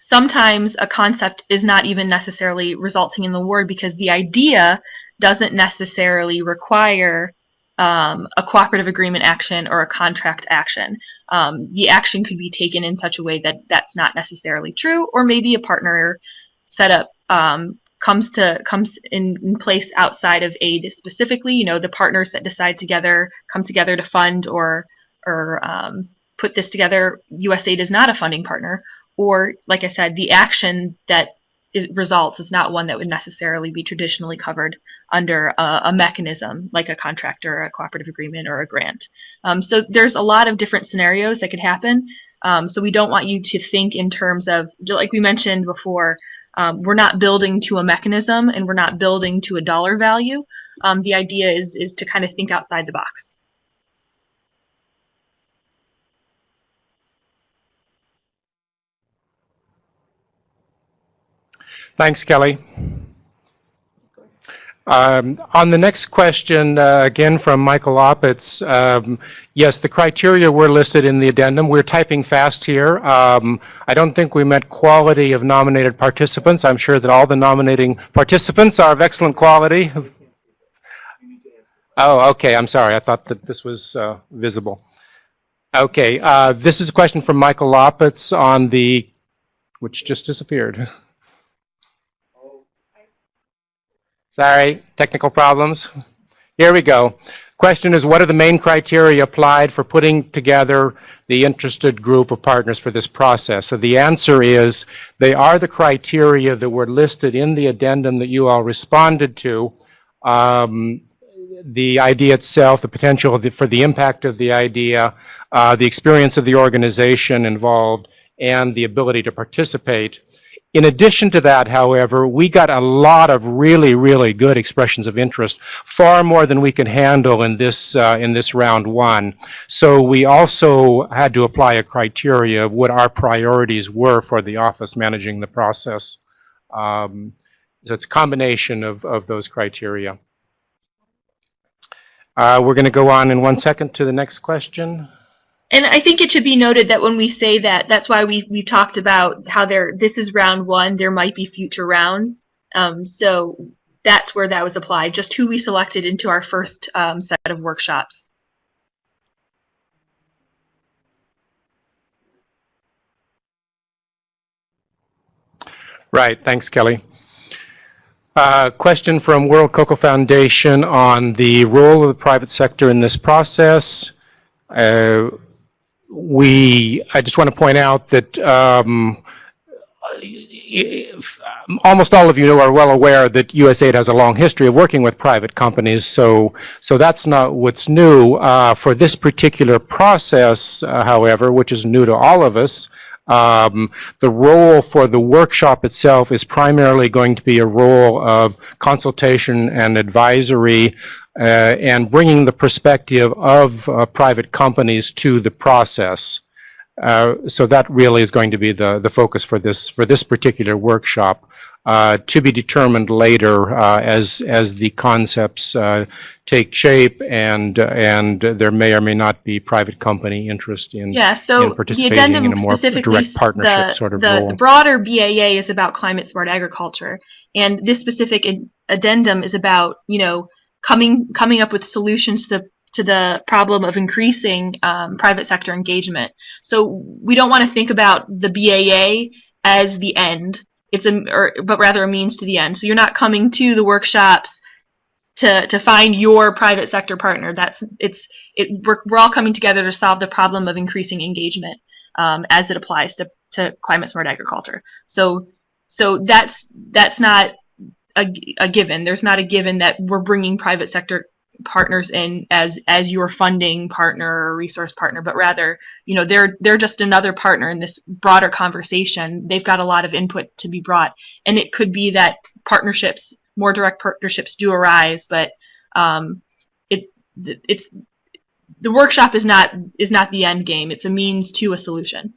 sometimes a concept is not even necessarily resulting in the award because the idea doesn't necessarily require um, a cooperative agreement action or a contract action. Um, the action could be taken in such a way that that's not necessarily true, or maybe a partner setup um, comes to comes in, in, place outside of aid specifically. You know, the partners that decide together come together to fund or or um, put this together. USAID is not a funding partner, or like I said, the action that is, results is not one that would necessarily be traditionally covered under a, a mechanism like a contract or a cooperative agreement or a grant. Um, so there's a lot of different scenarios that could happen. Um, so we don't want you to think in terms of, like we mentioned before, um, we're not building to a mechanism and we're not building to a dollar value. Um, the idea is is to kind of think outside the box. Thanks, Kelly. Um, on the next question, uh, again from Michael Oppitz, um, yes, the criteria were listed in the addendum. We're typing fast here. Um, I don't think we meant quality of nominated participants. I'm sure that all the nominating participants are of excellent quality. Oh, okay, I'm sorry. I thought that this was uh, visible. Okay, uh, this is a question from Michael Oppitz on the, which just disappeared. Sorry, technical problems. Here we go. Question is, what are the main criteria applied for putting together the interested group of partners for this process? So the answer is, they are the criteria that were listed in the addendum that you all responded to. Um, the idea itself, the potential the- for the impact of the idea, uh, the experience of the organization involved, and the ability to participate. In addition to that, however, we got a lot of really, really good expressions of interest, far more than we could handle in this, uh, in this round one. So we also had to apply a criteria of what our priorities were for the office managing the process. Um, so it's a combination of, of those criteria. Uh, we're going to go on in one second to the next question. And I think it should be noted that when we say that, that's why we we talked about how there this is round one. There might be future rounds. Um, so that's where that was applied. Just who we selected into our first um, set of workshops. Right, thanks, Kelly. Uh, question from World Cocoa Foundation on the role of the private sector in this process. Uh, we, I just want to point out that um, if- almost all of you are well aware that USAID has a long history of working with private companies, so so that's not what's new. Uh, for this particular process, uh, however, which is new to all of us, um, the role for the workshop itself is primarily going to be a role of consultation and advisory and bringing the perspective of uh, private companies to the process. Uh, so that really is going to be the, the focus for this for this particular workshop, uh, to be determined later uh, as as the concepts uh, take shape and and there may or may not be private company interest in Yeah. in So the participating addendum in a more specifically direct partnership the, sort of the, role. the broader BAA is about climate smart agriculture, and this specific addendum is about you know coming coming up with solutions to the to the problem of increasing um, private sector engagement. So we don't want to think about the BAA as the end. It's a, or, but rather a means to the end. So you're not coming to the workshops to to find your private sector partner. That's it's it. We're, we're all coming together to solve the problem of increasing engagement um, as it applies to to climate smart agriculture. So so that's that's not a, a given. There's not a given that we're bringing private sector partners in as as your funding partner or resource partner but rather you know they're they're just another partner in this broader conversation. They've got a lot of input to be brought. And it could be that partnerships more direct partnerships do arise but um it it's the workshop is not is not the end game. It's a means to a solution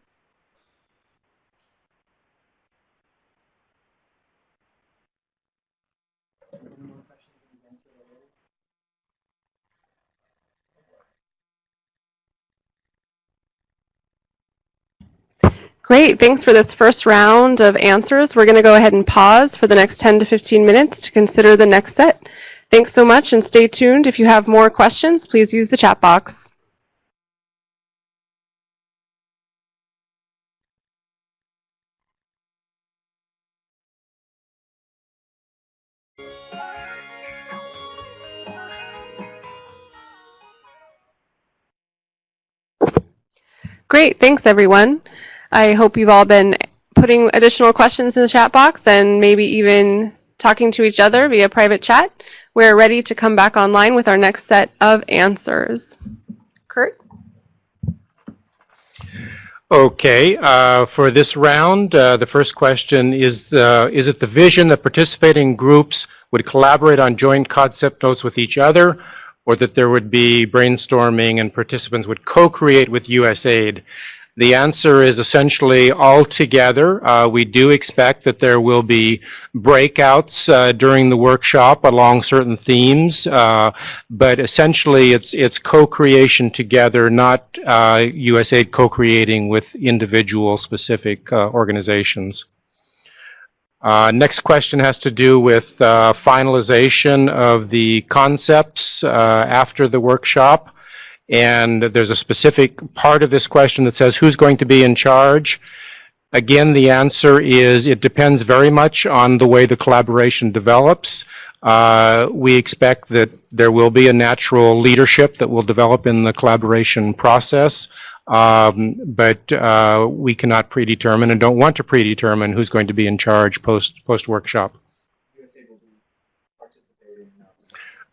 Great, thanks for this first round of answers. We're going to go ahead and pause for the next 10 to 15 minutes to consider the next set. Thanks so much and stay tuned. If you have more questions, please use the chat box. Great, thanks everyone. I hope you've all been putting additional questions in the chat box and maybe even talking to each other via private chat. We're ready to come back online with our next set of answers. Kurt? Okay, uh, for this round, uh, the first question is, uh, is it the vision that participating groups would collaborate on joint concept notes with each other, or that there would be brainstorming and participants would co-create with USAID? The answer is essentially all together. Uh, we do expect that there will be breakouts uh, during the workshop along certain themes, uh, but essentially it's it's co-creation together, not uh, USAID co-creating with individual specific uh, organizations. Uh, next question has to do with uh, finalization of the concepts uh, after the workshop. And there's a specific part of this question that says, who's going to be in charge? Again, the answer is it depends very much on the way the collaboration develops. Uh, we expect that there will be a natural leadership that will develop in the collaboration process. Um, but uh, we cannot predetermine and don't want to predetermine who's going to be in charge post post workshop. USAID will be participating. uh,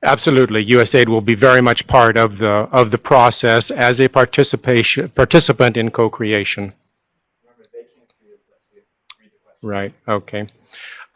Absolutely, USAID will be very much part of the of the process as a participation participant in co-creation. The. Right. Okay.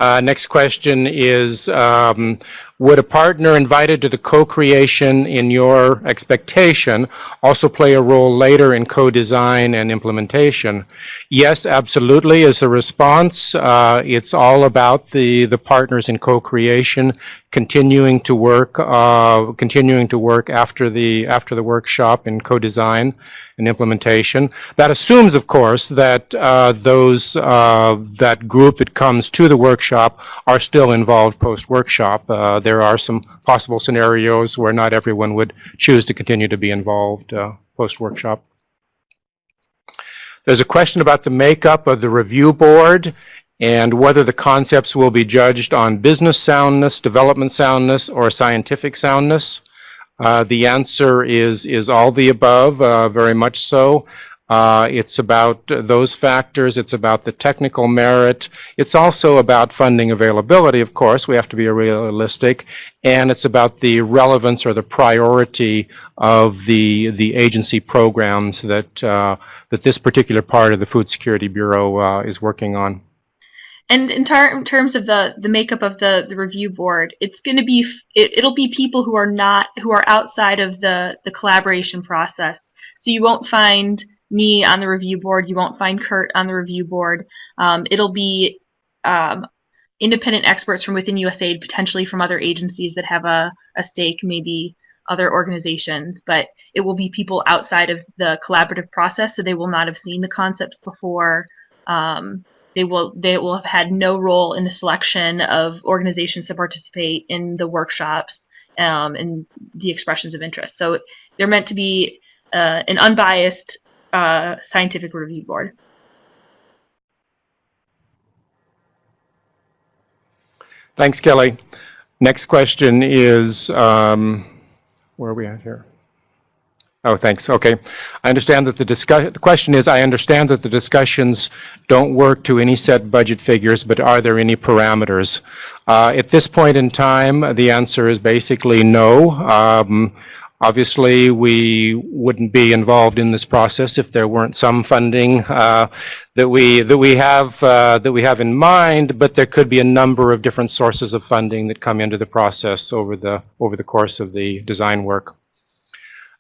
Uh, next question is, um, would a partner invited to the co-creation in your expectation also play a role later in co-design and implementation? Yes, absolutely. As a response, uh, it's all about the the partners in co-creation continuing to work, uh, continuing to work after the after the workshop in co-design and implementation. That assumes, of course, that uh, those uh, that group that comes to the workshop are still involved post-workshop. Uh, there are some possible scenarios where not everyone would choose to continue to be involved uh, post-workshop. There's a question about the makeup of the review board and whether the concepts will be judged on business soundness, development soundness, or scientific soundness. Uh, the answer is is all the above, uh, very much so. Uh, it's about those factors. It's about the technical merit. It's also about funding availability, of course. We have to be realistic, and it's about the relevance or the priority of the the agency programs that uh, that this particular part of the Food Security Bureau uh, is working on. And in, in terms of the, the makeup of the, the review board, it's going to be it, it'll be people who are not who are outside of the, the collaboration process. So you won't find me on the review board. You won't find Kurt on the review board. Um, it'll be um, independent experts from within USAID, potentially from other agencies that have a, a stake, maybe other organizations. But it will be people outside of the collaborative process, so they will not have seen the concepts before. Um, they will they will have had no role in the selection of organizations to participate in the workshops um, and the expressions of interest. So they're meant to be uh, an unbiased uh, scientific review board. Thanks, Kelly. Next question is, um, where are we at here? Oh, thanks. Okay. I understand that the discuss, the question is, I understand that the discussions don't work to any set budget figures, but are there any parameters? Uh, At this point in time, the answer is basically no. Um, Obviously, we wouldn't be involved in this process if there weren't some funding uh, that we that we have uh, that we have in mind. But there could be a number of different sources of funding that come into the process over the over the course of the design work.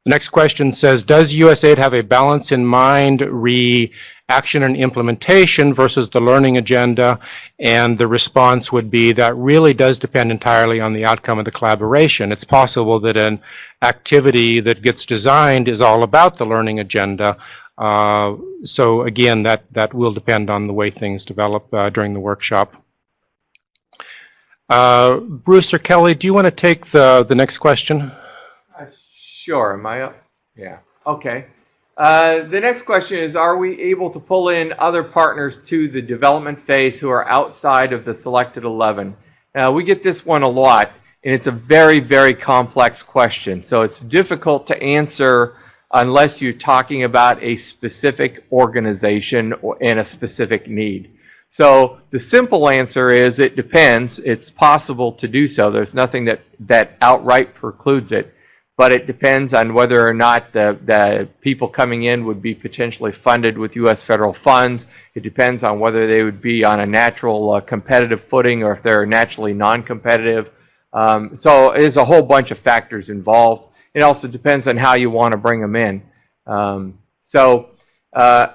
The next question says, does USAID have a balance in mind re action and implementation versus the learning agenda? And the response would be that really does depend entirely on the outcome of the collaboration. It's possible that an activity that gets designed is all about the learning agenda. Uh, so again, that, that will depend on the way things develop uh, during the workshop. Uh, Bruce or Kelly, do you want to take the, the next question? Sure, am I up? Yeah, okay. Uh, The next question is, are we able to pull in other partners to the development phase who are outside of the selected 11? Now, we get this one a lot, and it's a very, very complex question. So it's difficult to answer unless you're talking about a specific organization or- and a specific need. So the simple answer is it depends. It's possible to do so. There's nothing that, that outright precludes it but it depends on whether or not the, the people coming in would be potentially funded with U.S. federal funds. It depends on whether they would be on a natural uh, competitive footing or if they're naturally non-competitive. Um, so there's a whole bunch of factors involved. It also depends on how you want to bring them in. Um, so uh,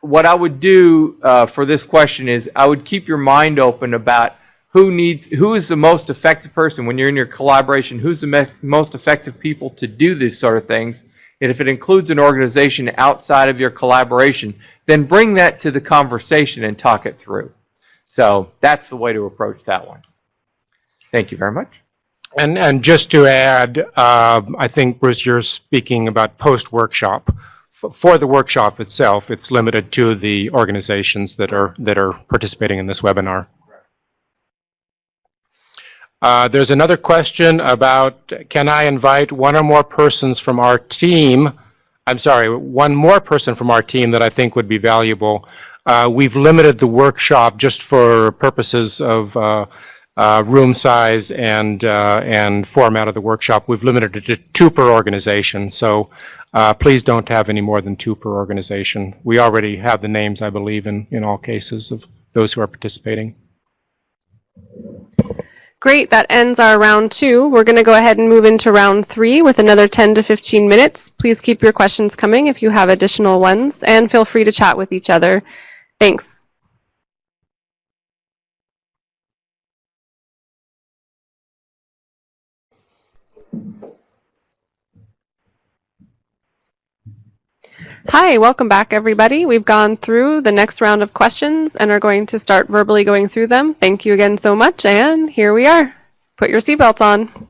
what I would do uh, for this question is I would keep your mind open about who needs who is the most effective person? When you're in your collaboration who's the most effective people to do these sort of things? And if it includes an organization outside of your collaboration then bring that to the conversation and talk it through. So that's the way to approach that one. Thank you very much. And, and just to add, uh, I think, Bruce, you're speaking about post-workshop. For the workshop itself, it's limited to the organizations that are, that are participating in this webinar. Uh, There's another question about, can I invite one or more persons from our team? I'm sorry, one more person from our team that I think would be valuable. Uh, We've limited the workshop just for purposes of uh, uh, room size and, uh, and format of the workshop. We've limited it to two per organization, so please don't have any more than two per organization. We already have the names, I believe, in, in all cases of those who are participating. Great, that ends our round two. We're going to go ahead and move into round three with another 10 to 15 minutes. Please keep your questions coming if you have additional ones, and feel free to chat with each other. Thanks. Hi, welcome back everybody. We've gone through the next round of questions and are going to start verbally going through them. Thank you again so much, and here we are. Put your seatbelts on.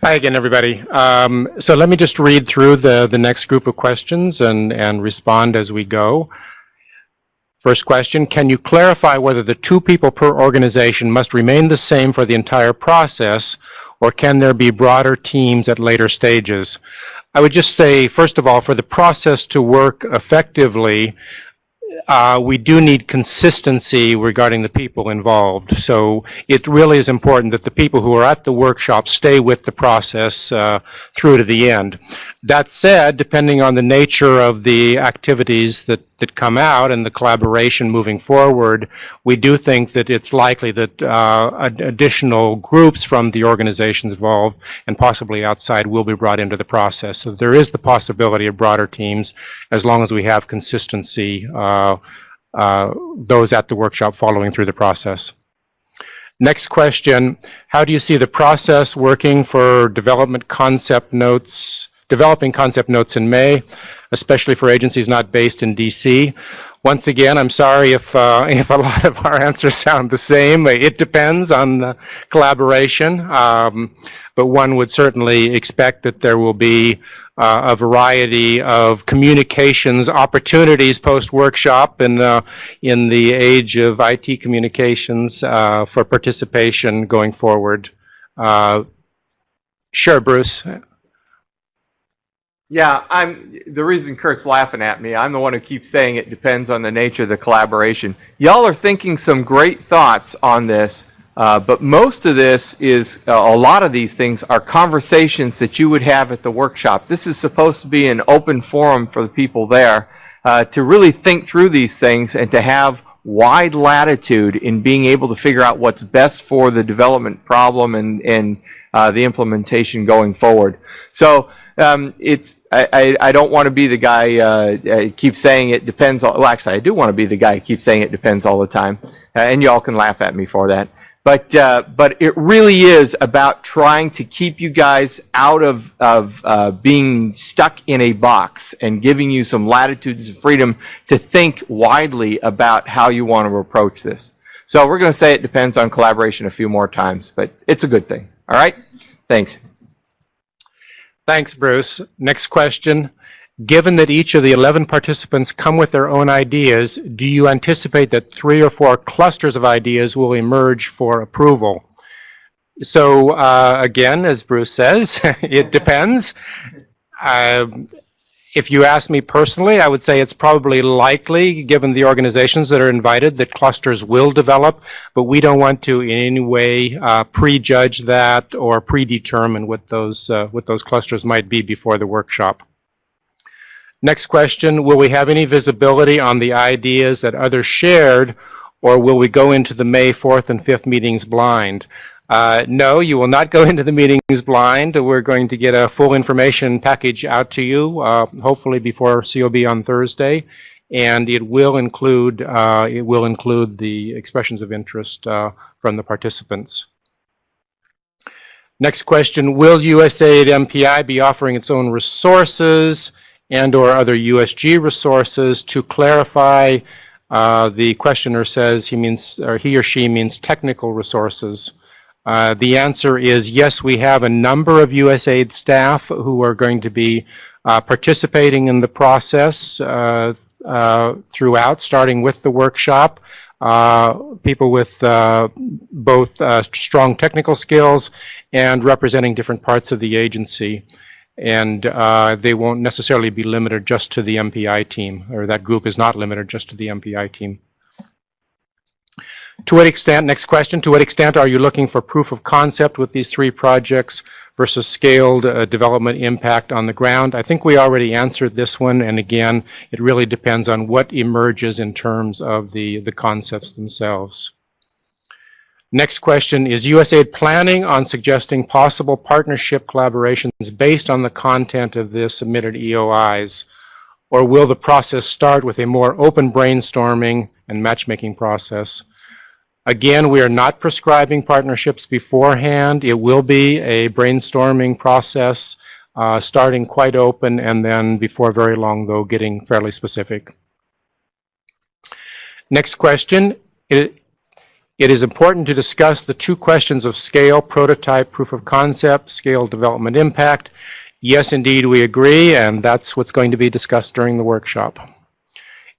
Hi again, everybody. Um, so let me just read through the, the next group of questions and, and respond as we go. First question, can you clarify whether the two people per organization must remain the same for the entire process, or can there be broader teams at later stages? I would just say, first of all, for the process to work effectively, uh, we do need consistency regarding the people involved. So it really is important that the people who are at the workshop stay with the process uh, through to the end. That said, depending on the nature of the activities that, that come out and the collaboration moving forward, we do think that it's likely that uh, ad- additional groups from the organizations involved and possibly outside will be brought into the process. So there is the possibility of broader teams as long as we have consistency, uh, uh, those at the workshop following through the process. Next question, how do you see the process working for development concept notes, developing concept notes in May, especially for agencies not based in DC? Once again, I'm sorry if, uh, if a lot of our answers sound the same. It depends on the collaboration, um, but one would certainly expect that there will be uh, a variety of communications opportunities post-workshop in, uh, in the age of IT communications uh, for participation going forward. Uh, Sure, Bruce. Yeah, I'm the reason Kurt's laughing at me. I'm the one who keeps saying it depends on the nature of the collaboration. Y'all are thinking some great thoughts on this, uh, but most of this is uh, a lot of these things are conversations that you would have at the workshop. This is supposed to be an open forum for the people there uh, to really think through these things and to have wide latitude in being able to figure out what's best for the development problem and and uh, the implementation going forward. So um, it's I, I, I don't want to be the guy uh, uh, keep saying it depends. All, well, actually, I do want to be the guy who keeps saying it depends all the time, uh, and y'all can laugh at me for that. But uh, but it really is about trying to keep you guys out of of uh, being stuck in a box and giving you some latitude and freedom to think widely about how you want to approach this. So we're going to say it depends on collaboration a few more times, but it's a good thing. All right, thanks. Thanks, Bruce. Next question. Given that each of the 11 participants come with their own ideas, do you anticipate that three or four clusters of ideas will emerge for approval? So uh, again, as Bruce says, it depends. Um, if you ask me personally, I would say it's probably likely, given the organizations that are invited, that clusters will develop, but we don't want to in any way uh, prejudge that or predetermine what those, uh, what those clusters might be before the workshop. Next question, will we have any visibility on the ideas that others shared, or will we go into the May 4th and 5th meetings blind? Uh, no, you will not go into the meetings blind. We're going to get a full information package out to you, uh, hopefully before COB on Thursday, and it will include uh, it will include the expressions of interest uh, from the participants. Next question: Will USAID MPI be offering its own resources and/or other USG resources to clarify Uh, the questioner says he means, or he or she means technical resources. Uh, the answer is yes, we have a number of USAID staff who are going to be uh, participating in the process uh, uh, throughout, starting with the workshop. Uh, people with both strong technical skills and representing different parts of the agency. And they won't necessarily be limited just to the MPI team, or that group is not limited just to the MPI team. To what extent, next question, to what extent are you looking for proof of concept with these three projects versus scaled uh, development impact on the ground? I think we already answered this one, and again, it really depends on what emerges in terms of the, the concepts themselves. Next question, is USAID planning on suggesting possible partnership collaborations based on the content of the submitted EOIs? Or will the process start with a more open brainstorming and matchmaking process? Again, we are not prescribing partnerships beforehand. It will be a brainstorming process, uh, starting quite open and then before very long, though, getting fairly specific. Next question. It, it is important to discuss the two questions of scale, prototype, proof of concept, scale development impact. Yes, indeed, we agree, and that's what's going to be discussed during the workshop.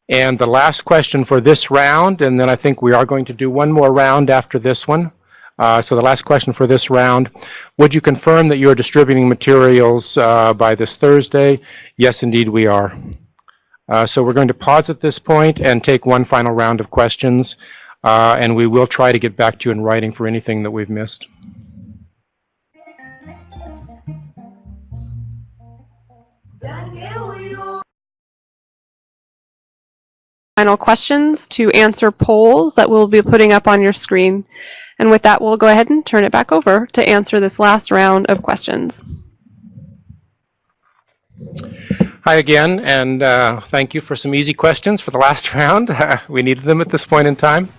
And the last question for this round, and then I think we are going to do one more round after this one. Uh, so the last question for this round, would you confirm that you are distributing materials uh, by this Thursday? Yes, indeed, we are. Uh, so we're going to pause at this point and take one final round of questions, uh, and we will try to get back to you in writing for anything that we've missed. Final questions to answer polls that we'll be putting up on your screen. And with that, we'll go ahead and turn it back over to answer this last round of questions. Hi again, and uh, thank you for some easy questions for the last round. we needed them at this point in time.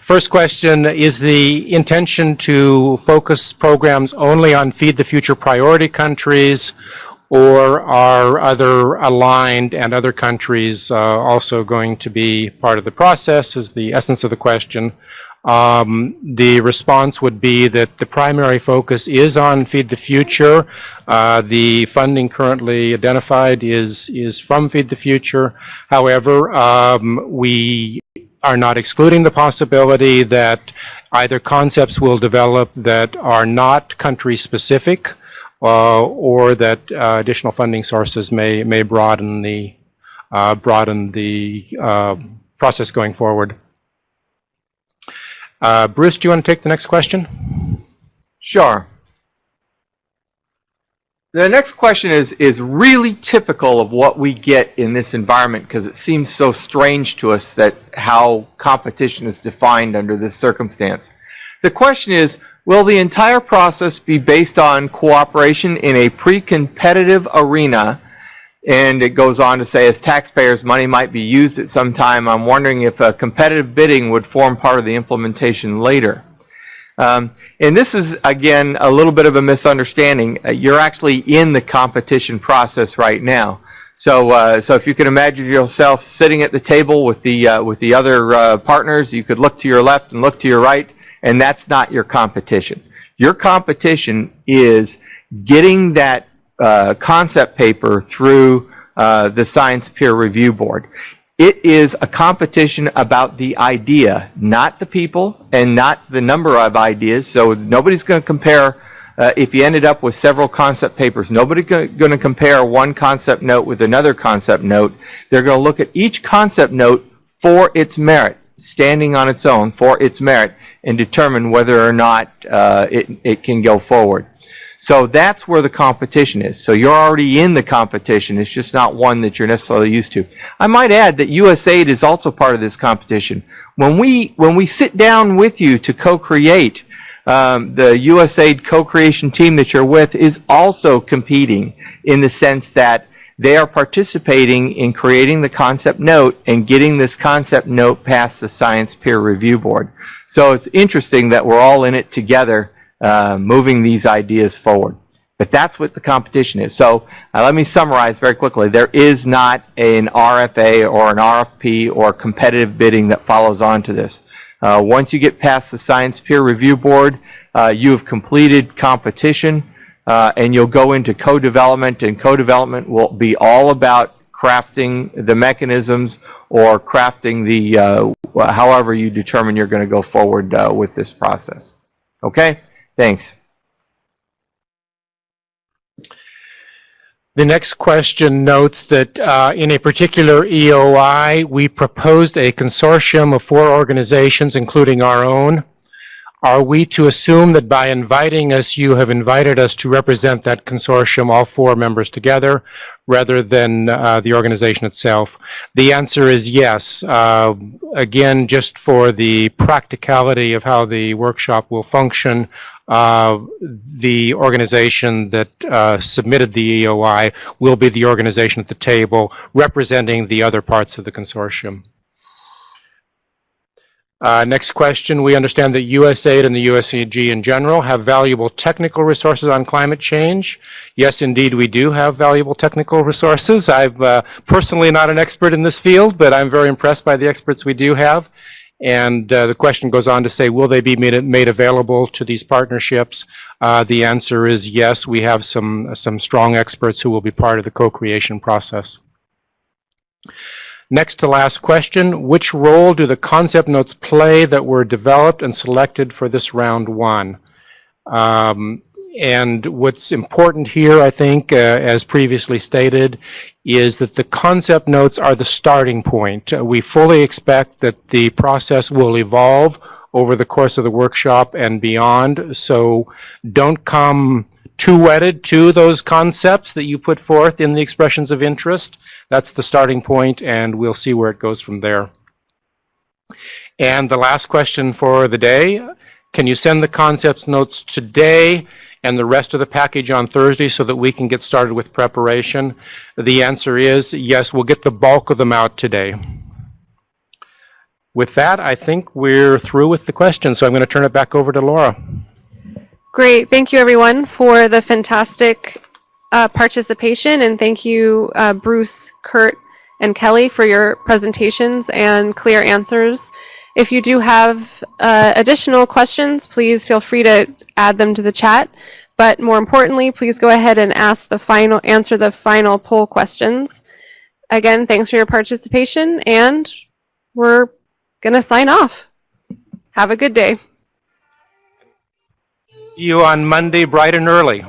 First question, is the intention to focus programs only on Feed the Future priority countries, or are other aligned and other countries uh, also going to be part of the process is the essence of the question. Um, the response would be that the primary focus is on Feed the Future. Uh, the funding currently identified is, is from Feed the Future. However, um, we are not excluding the possibility that either concepts will develop that are not country specific or that uh, additional funding sources may may broaden the uh, broaden the uh, process going forward. Uh, Bruce, do you want to take the next question? Sure. The next question is, is really typical of what we get in this environment because it seems so strange to us that how competition is defined under this circumstance. The question is, will the entire process be based on cooperation in a pre-competitive arena? And it goes on to say, as taxpayers, money might be used at some time. I'm wondering if a competitive bidding would form part of the implementation later. Um, and this is, again, a little bit of a misunderstanding. Uh, you're actually in the competition process right now. So, uh, so if you can imagine yourself sitting at the table with the uh, with the other uh, partners, you could look to your left and look to your right, and that's not your competition. Your competition is getting that uh, concept paper through uh, the Science Peer Review Board. It is a competition about the idea, not the people and not the number of ideas. So nobody's going to compare, uh, if you ended up with several concept papers, nobody's going to compare one concept note with another concept note. They're going to look at each concept note for its merit, standing on its own for its merit, and determine whether or not uh, it, it can go forward. So that's where the competition is. So you're already in the competition. It's just not one that you're necessarily used to. I might add that USAID is also part of this competition. When we when we sit down with you to co-create, um, the USAID co-creation team that you're with is also competing in the sense that they are participating in creating the concept note and getting this concept note past the science peer review board. So it's interesting that we're all in it together uh, moving these ideas forward. But that's what the competition is. So uh, let me summarize very quickly. There is not an RFA or an RFP or competitive bidding that follows on to this. Uh, once you get past the Science Peer Review Board, uh, you have completed competition uh, and you'll go into co-development and co-development will be all about crafting the mechanisms or crafting the, uh, however you determine you're going to go forward uh, with this process. Okay? Thanks. The next question notes that uh, in a particular EOI, we proposed a consortium of four organizations, including our own. Are we to assume that by inviting us, you have invited us to represent that consortium, all four members together, rather than uh, the organization itself? The answer is yes. Uh, again, just for the practicality of how the workshop will function, uh, the organization that uh, submitted the EOI will be the organization at the table representing the other parts of the consortium. Uh, next question. We understand that USAID and the USAG in general have valuable technical resources on climate change. Yes, indeed, we do have valuable technical resources. I'm uh, personally not an expert in this field, but I'm very impressed by the experts we do have. And uh, the question goes on to say, will they be made, made available to these partnerships? Uh, the answer is yes. We have some, some strong experts who will be part of the co-creation process. Next to last question, which role do the concept notes play that were developed and selected for this round one? Um, and what's important here, I think, uh, as previously stated, is that the concept notes are the starting point. Uh, we fully expect that the process will evolve over the course of the workshop and beyond. So don't come too wedded to those concepts that you put forth in the expressions of interest. That's the starting point, and we'll see where it goes from there. And the last question for the day, can you send the concepts notes today and the rest of the package on Thursday so that we can get started with preparation? The answer is yes, we'll get the bulk of them out today. With that, I think we're through with the questions, so I'm going to turn it back over to Laura. Great. Thank you, everyone, for the fantastic uh, participation. And thank you, uh, Bruce, Kurt, and Kelly, for your presentations and clear answers. If you do have uh, additional questions, please feel free to add them to the chat. But more importantly, please go ahead and ask the final, answer the final poll questions. Again, thanks for your participation, and we're going to sign off. Have a good day. You on Monday bright and early.